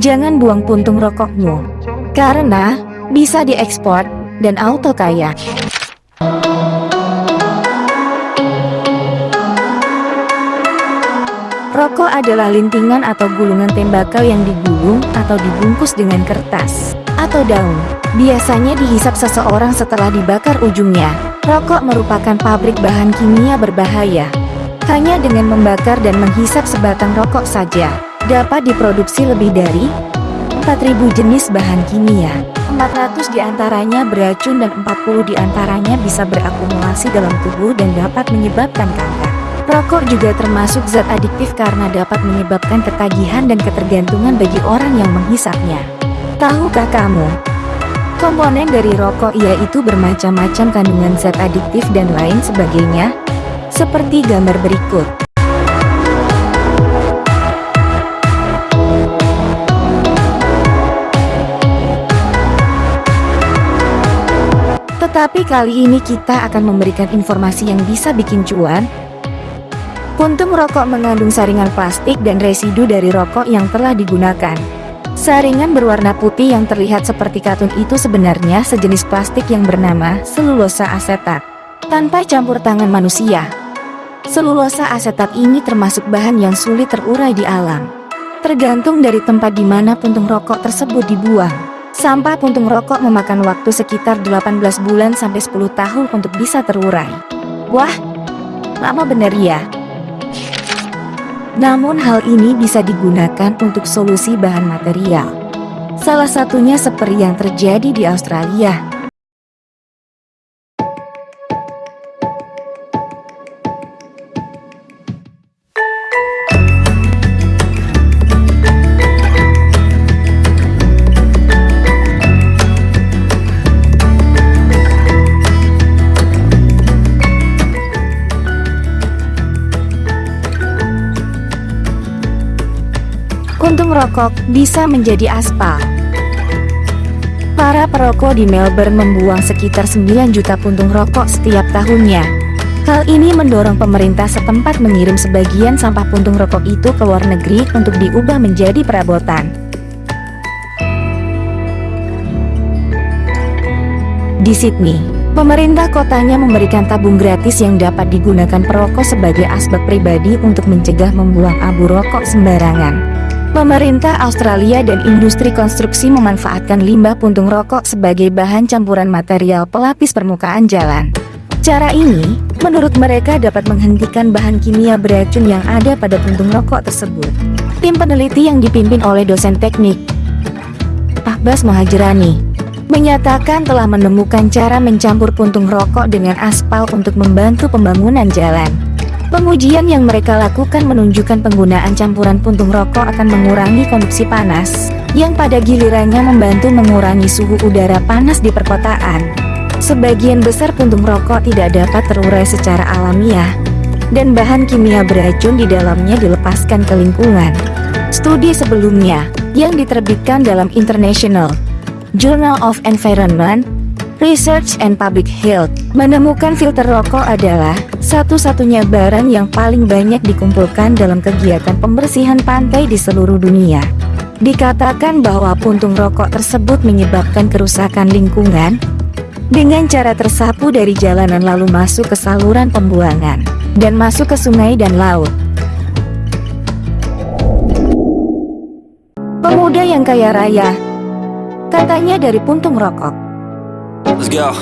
Jangan buang puntung rokokmu, karena bisa diekspor dan auto kaya. Rokok adalah lintingan atau gulungan tembakau yang digulung atau dibungkus dengan kertas atau daun. Biasanya dihisap seseorang setelah dibakar ujungnya. Rokok merupakan pabrik bahan kimia berbahaya. Hanya dengan membakar dan menghisap sebatang rokok saja, dapat diproduksi lebih dari 4.000 jenis bahan kimia. 400 di antaranya beracun dan 40 di antaranya bisa berakumulasi dalam tubuh dan dapat menyebabkan kanker. Rokok juga termasuk zat adiktif karena dapat menyebabkan ketagihan dan ketergantungan bagi orang yang menghisapnya. Tahukah kamu? Komponen dari rokok yaitu bermacam-macam kandungan zat adiktif dan lain sebagainya, seperti gambar berikut. Tetapi kali ini kita akan memberikan informasi yang bisa bikin cuan. Puntung rokok mengandung saringan plastik dan residu dari rokok yang telah digunakan. Saringan berwarna putih yang terlihat seperti katun itu sebenarnya sejenis plastik yang bernama selulosa asetat. Tanpa campur tangan manusia, selulosa asetat ini termasuk bahan yang sulit terurai di alam. Tergantung dari tempat di mana puntung rokok tersebut dibuang. Sampah puntung rokok memakan waktu sekitar 18 bulan sampai 10 tahun untuk bisa terurai. Wah, lama bener ya. Namun hal ini bisa digunakan untuk solusi bahan material. Salah satunya seperti yang terjadi di Australia. Puntung rokok bisa menjadi aspal. Para perokok di Melbourne membuang sekitar 9 juta puntung rokok setiap tahunnya. Hal ini mendorong pemerintah setempat mengirim sebagian sampah puntung rokok itu ke luar negeri untuk diubah menjadi perabotan. Di Sydney, pemerintah kotanya memberikan tabung gratis yang dapat digunakan perokok sebagai asbak pribadi untuk mencegah membuang abu rokok sembarangan. Pemerintah Australia dan industri konstruksi memanfaatkan limbah puntung rokok sebagai bahan campuran material pelapis permukaan jalan. Cara ini, menurut mereka dapat menghentikan bahan kimia beracun yang ada pada puntung rokok tersebut. Tim peneliti yang dipimpin oleh dosen teknik, Ahbas Mohajirani, menyatakan telah menemukan cara mencampur puntung rokok dengan aspal untuk membantu pembangunan jalan. Pengujian yang mereka lakukan menunjukkan penggunaan campuran puntung rokok akan mengurangi konduksi panas, yang pada gilirannya membantu mengurangi suhu udara panas di perkotaan. Sebagian besar puntung rokok tidak dapat terurai secara alamiah, dan bahan kimia beracun di dalamnya dilepaskan ke lingkungan. Studi sebelumnya, yang diterbitkan dalam International Journal of Environment, Research and Public Health menemukan filter rokok adalah satu-satunya barang yang paling banyak dikumpulkan dalam kegiatan pembersihan pantai di seluruh dunia. Dikatakan bahwa puntung rokok tersebut menyebabkan kerusakan lingkungan dengan cara tersapu dari jalanan lalu masuk ke saluran pembuangan dan masuk ke sungai dan laut. Pemuda yang kaya raya, katanya dari puntung rokok. Let's go.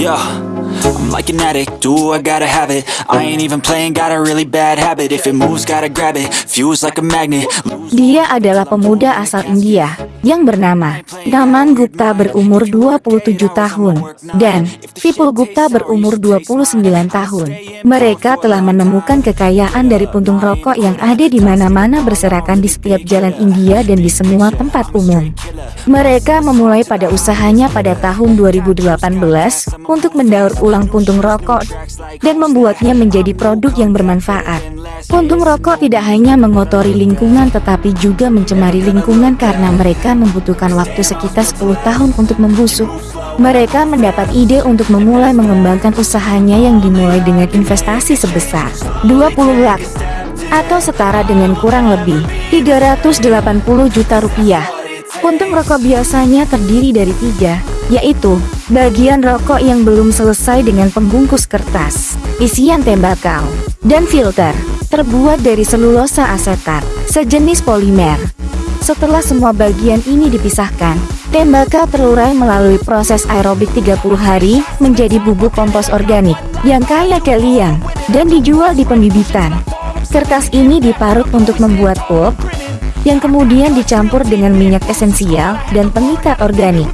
Yeah. I'm like an addict, do I gotta have it? I ain't even playing, got a really bad habit. If it moves, gotta grab it, fuse like a magnet. Dia adalah pemuda asal India yang bernama Naman Gupta berumur 27 tahun dan Vipul Gupta berumur 29 tahun. Mereka telah menemukan kekayaan dari puntung rokok yang ada di mana-mana berserakan di setiap jalan India dan di semua tempat umum. Mereka memulai pada usahanya pada tahun 2018 untuk mendaur ulang puntung rokok dan membuatnya menjadi produk yang bermanfaat. Puntung rokok tidak hanya mengotori lingkungan tetapi juga mencemari lingkungan karena mereka mereka membutuhkan waktu sekitar 10 tahun untuk membusuk. Mereka mendapat ide untuk memulai mengembangkan usahanya yang dimulai dengan investasi sebesar 20 lak atau setara dengan kurang lebih 380 juta rupiah. Puntung rokok biasanya terdiri dari tiga, yaitu bagian rokok yang belum selesai dengan pembungkus kertas, isian tembakau, dan filter, terbuat dari selulosa asetat, sejenis polimer. Setelah semua bagian ini dipisahkan, tembakau terurai melalui proses aerobik 30 hari menjadi bubuk kompos organik yang kaya kalian dan dijual di pembibitan. Kertas ini diparut untuk membuat pulp, yang kemudian dicampur dengan minyak esensial dan pengikat organik.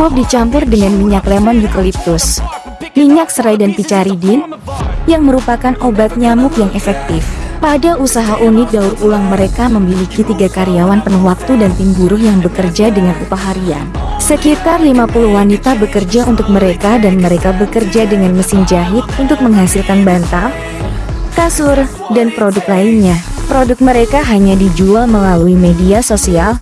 Pulp dicampur dengan minyak lemon eucalyptus, minyak serai dan picaridin, yang merupakan obat nyamuk yang efektif. Pada usaha unik daur ulang mereka memiliki tiga karyawan penuh waktu dan tim buruh yang bekerja dengan upah harian. Sekitar 50 wanita bekerja untuk mereka dan mereka bekerja dengan mesin jahit untuk menghasilkan bantal, kasur, dan produk lainnya. Produk mereka hanya dijual melalui media sosial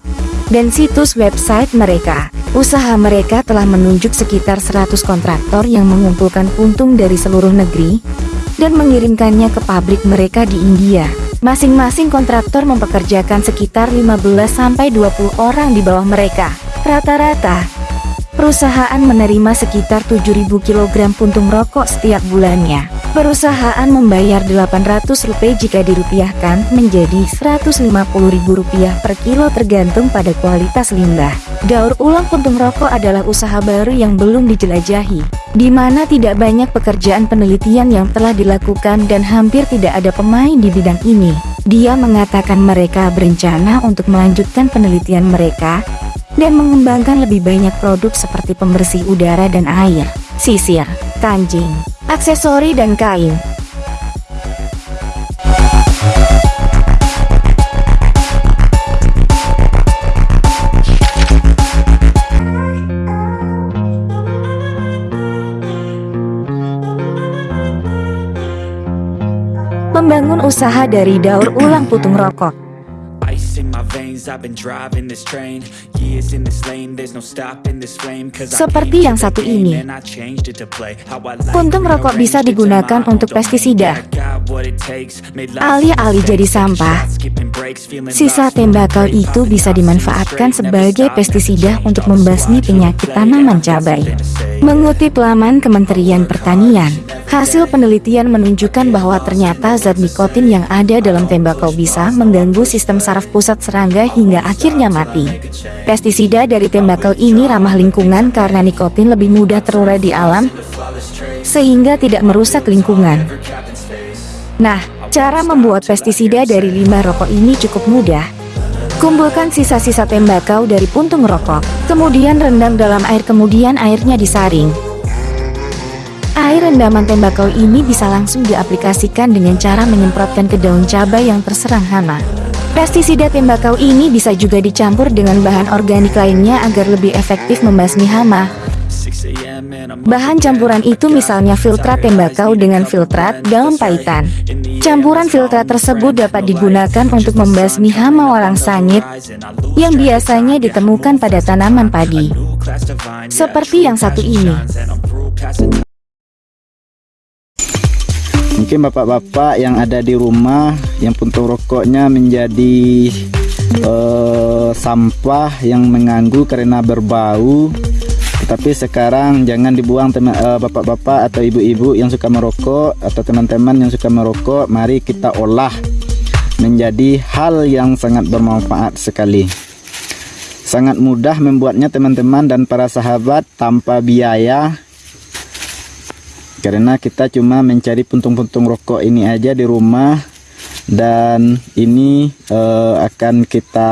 dan situs website mereka. Usaha mereka telah menunjuk sekitar 100 kontraktor yang mengumpulkan puntung dari seluruh negeri dan mengirimkannya ke pabrik mereka di India. Masing-masing kontraktor mempekerjakan sekitar 15-20 orang di bawah mereka. Rata-rata, perusahaan menerima sekitar 7.000 kg puntung rokok setiap bulannya. Perusahaan membayar 800 rupiah jika dirupiahkan menjadi 150.000 rupiah per kilo tergantung pada kualitas limbah. Daur ulang puntung rokok adalah usaha baru yang belum dijelajahi, di mana tidak banyak pekerjaan penelitian yang telah dilakukan dan hampir tidak ada pemain di bidang ini. Dia mengatakan mereka berencana untuk melanjutkan penelitian mereka dan mengembangkan lebih banyak produk seperti pembersih udara dan air, sisir, kancing, aksesori dan kain. Membangun usaha dari daur ulang putung rokok Seperti yang satu ini. Puntung rokok bisa digunakan untuk pestisida. Alih-alih jadi sampah, Sisa tembakau itu bisa dimanfaatkan sebagai pestisida untuk membasmi penyakit tanaman cabai. Mengutip laman Kementerian Pertanian, hasil penelitian menunjukkan bahwa ternyata zat nikotin yang ada dalam tembakau bisa mengganggu sistem saraf pusat serangga hingga akhirnya mati. Pestisida dari tembakau ini ramah lingkungan karena nikotin lebih mudah terurai di alam, sehingga tidak merusak lingkungan. Nah, cara membuat pestisida dari limbah rokok ini cukup mudah. Kumpulkan sisa-sisa tembakau dari puntung rokok, kemudian rendam dalam air kemudian airnya disaring. Air rendaman tembakau ini bisa langsung diaplikasikan dengan cara menyemprotkan ke daun cabai yang terserang hama. Pestisida tembakau ini bisa juga dicampur dengan bahan organik lainnya agar lebih efektif membasmi hama. 6 a.m. and I'm Bahan campuran itu misalnya filtrat tembakau dengan filtrat daun paitan. Campuran filtrat tersebut dapat digunakan untuk membasmi hama walang sangit yang biasanya ditemukan pada tanaman padi. Seperti yang satu ini. Mungkin bapak-bapak yang ada di rumah yang puntung rokoknya menjadi eh, sampah yang mengganggu karena berbau. Tetapi sekarang jangan dibuang eh, bapak-bapak atau ibu-ibu yang suka merokok atau teman-teman yang suka merokok, mari kita olah menjadi hal yang sangat bermanfaat sekali. Sangat mudah membuatnya teman-teman dan para sahabat tanpa biaya karena kita cuma mencari puntung-puntung rokok ini aja di rumah dan ini eh, akan kita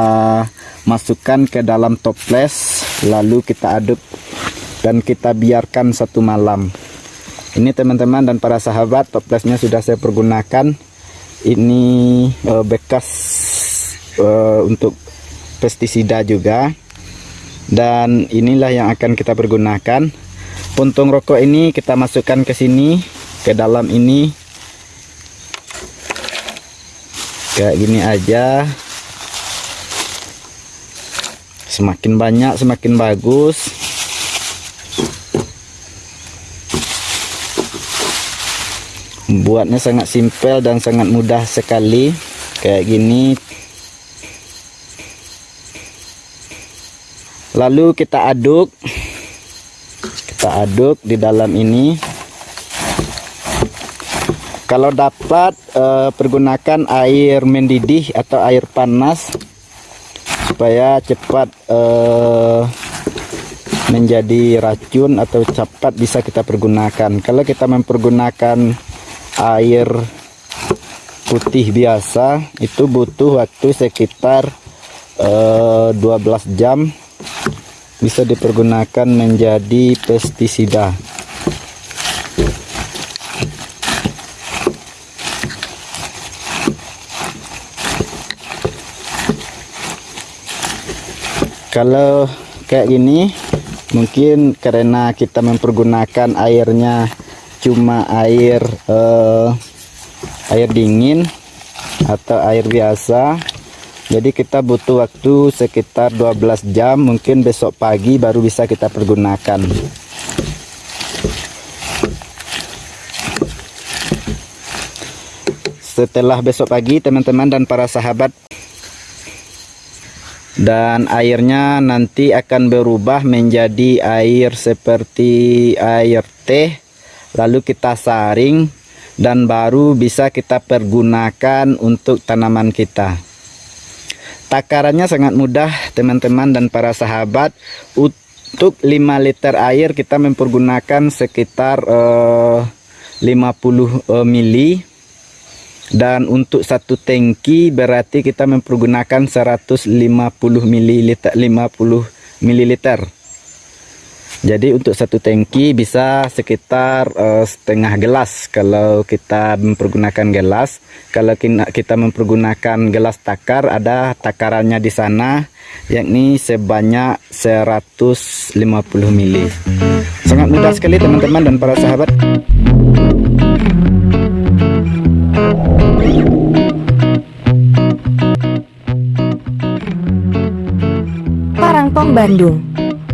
masukkan ke dalam toples lalu kita aduk dan kita biarkan satu malam. Ini teman-teman dan para sahabat toplesnya sudah saya pergunakan. Ini eh, bekas eh, untuk pestisida juga. Dan inilah yang akan kita pergunakan puntung rokok ini kita masukkan ke sini ke dalam ini. Kayak gini aja. Semakin banyak semakin bagus. Buatnya sangat simpel dan sangat mudah sekali. Kayak gini. Lalu kita aduk kita aduk di dalam ini. Kalau dapat eh, pergunakan air mendidih atau air panas supaya cepat eh, menjadi racun atau cepat bisa kita pergunakan. Kalau kita mempergunakan air putih biasa itu butuh waktu sekitar eh, 12 jam bisa dipergunakan menjadi pestisida. Kalau kayak gini mungkin karena kita mempergunakan airnya cuma air uh, air dingin atau air biasa jadi kita butuh waktu sekitar 12 jam mungkin besok pagi baru bisa kita pergunakan. Setelah besok pagi teman-teman dan para sahabat dan airnya nanti akan berubah menjadi air seperti air teh lalu kita saring dan baru bisa kita pergunakan untuk tanaman kita takarannya sangat mudah teman-teman dan para sahabat. Untuk 5 liter air kita mempergunakan sekitar uh, 50 uh, mili. Dan untuk satu tangki berarti kita mempergunakan 150 mililiter 50 mililiter jadi untuk satu tangki bisa sekitar uh, setengah gelas kalau kita mempergunakan gelas. Kalau kita mempergunakan gelas takar ada takarannya di sana yakni sebanyak 150 ml. Sangat mudah sekali teman-teman dan para sahabat. Parangpong Bandung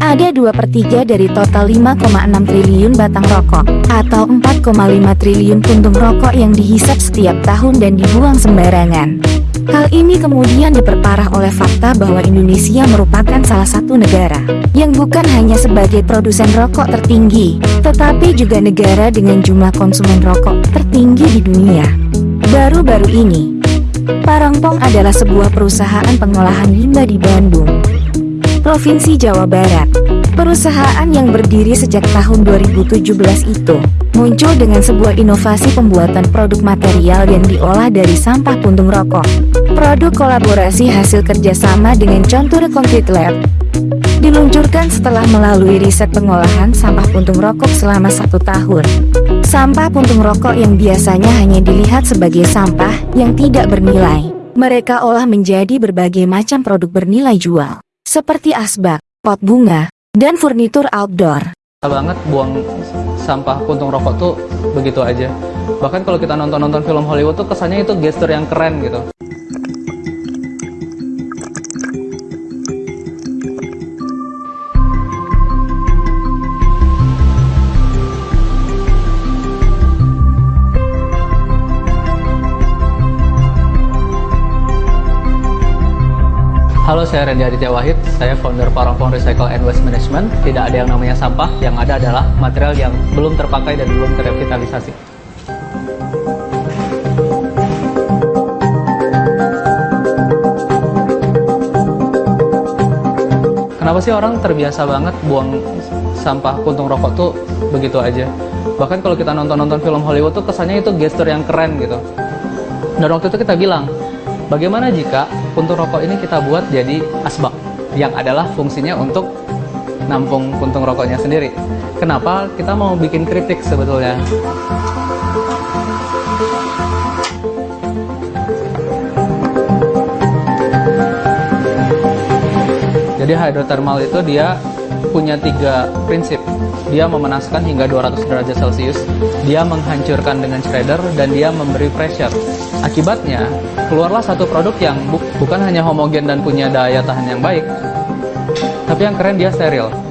ada 2 per 3 dari total 5,6 triliun batang rokok atau 4,5 triliun puntung rokok yang dihisap setiap tahun dan dibuang sembarangan. Hal ini kemudian diperparah oleh fakta bahwa Indonesia merupakan salah satu negara yang bukan hanya sebagai produsen rokok tertinggi, tetapi juga negara dengan jumlah konsumen rokok tertinggi di dunia. Baru-baru ini, Parangpong adalah sebuah perusahaan pengolahan limbah di Bandung Provinsi Jawa Barat. Perusahaan yang berdiri sejak tahun 2017 itu muncul dengan sebuah inovasi pembuatan produk material yang diolah dari sampah puntung rokok. Produk kolaborasi hasil kerjasama dengan Contour Concrete Lab diluncurkan setelah melalui riset pengolahan sampah puntung rokok selama satu tahun. Sampah puntung rokok yang biasanya hanya dilihat sebagai sampah yang tidak bernilai, mereka olah menjadi berbagai macam produk bernilai jual seperti asbak, pot bunga, dan furnitur outdoor. banget buang sampah puntung rokok tuh begitu aja. Bahkan kalau kita nonton-nonton film Hollywood tuh kesannya itu gesture yang keren gitu. Halo, saya Randy Aditya Wahid. Saya founder Parangpong Recycle and Waste Management. Tidak ada yang namanya sampah, yang ada adalah material yang belum terpakai dan belum terrevitalisasi. Kenapa sih orang terbiasa banget buang sampah puntung rokok tuh begitu aja? Bahkan kalau kita nonton-nonton film Hollywood tuh kesannya itu gesture yang keren gitu. Dan waktu itu kita bilang, Bagaimana jika puntung rokok ini kita buat jadi asbak yang adalah fungsinya untuk nampung puntung rokoknya sendiri. Kenapa kita mau bikin kritik sebetulnya? Jadi hidrothermal itu dia punya tiga prinsip dia memanaskan hingga 200 derajat Celcius, dia menghancurkan dengan shredder, dan dia memberi pressure. Akibatnya, keluarlah satu produk yang bu bukan hanya homogen dan punya daya tahan yang baik, Tapi yang keren dia steril.